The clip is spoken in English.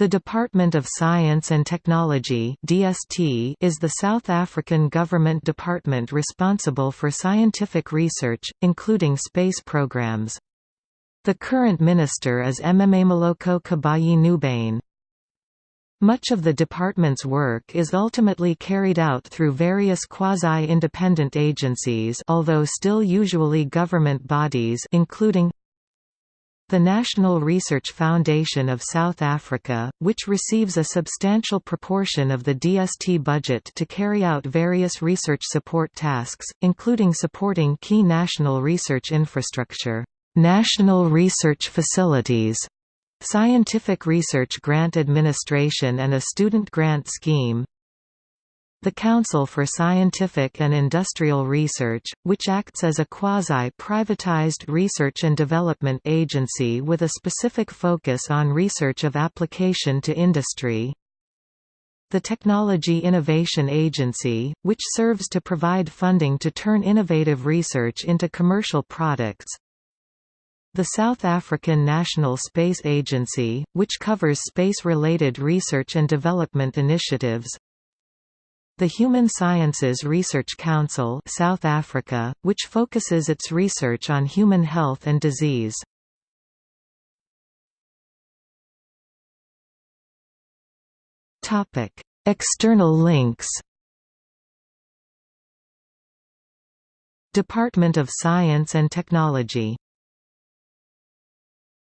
The Department of Science and Technology (DST) is the South African government department responsible for scientific research, including space programs. The current minister is Mmamoloko Kubayi-Ngubane. Much of the department's work is ultimately carried out through various quasi-independent agencies although still usually government bodies including the National Research Foundation of South Africa, which receives a substantial proportion of the DST budget to carry out various research support tasks, including supporting key national research infrastructure, national research facilities, scientific research grant administration and a student grant scheme, the Council for Scientific and Industrial Research, which acts as a quasi-privatized research and development agency with a specific focus on research of application to industry. The Technology Innovation Agency, which serves to provide funding to turn innovative research into commercial products. The South African National Space Agency, which covers space-related research and development initiatives. The Human Sciences Research Council South Africa, which focuses its research on human health and disease. External links Department of Science and Technology